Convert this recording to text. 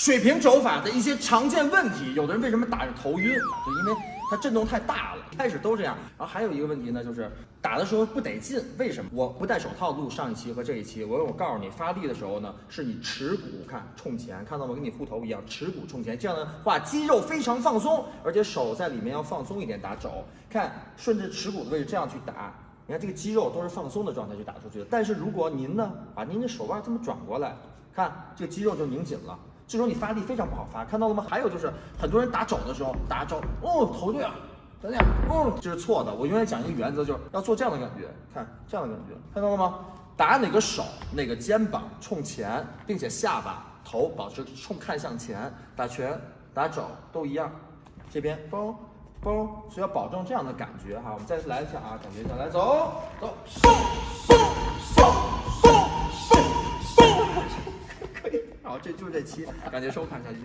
水平肘法的一些常见问题，有的人为什么打着头晕，就因为它震动太大了。开始都这样，然后还有一个问题呢，就是打的时候不得劲。为什么？我不戴手套录上一期和这一期，我我告诉你，发力的时候呢，是你耻骨看冲前，看到吗？跟你护头一样，耻骨冲前，这样的话肌肉非常放松，而且手在里面要放松一点打肘，看顺着耻骨的位置这样去打。你看这个肌肉都是放松的状态去打出去的。但是如果您呢，把您的手腕这么转过来，看这个肌肉就拧紧了。这时候你发力非常不好发，看到了吗？还有就是很多人打肘的时候打肘，哦，头对了，这样，哦，这是错的。我永远讲一个原则，就是要做这样的感觉，看这样的感觉，看到了吗？打哪个手，哪个肩膀冲前，并且下巴、头保持冲看向前，打拳、打肘都一样。这边包嘣嘣，是要保证这样的感觉哈。我们再次来一下啊，感觉一下，来走走，嗖好，这就是这期，感谢收看，下期。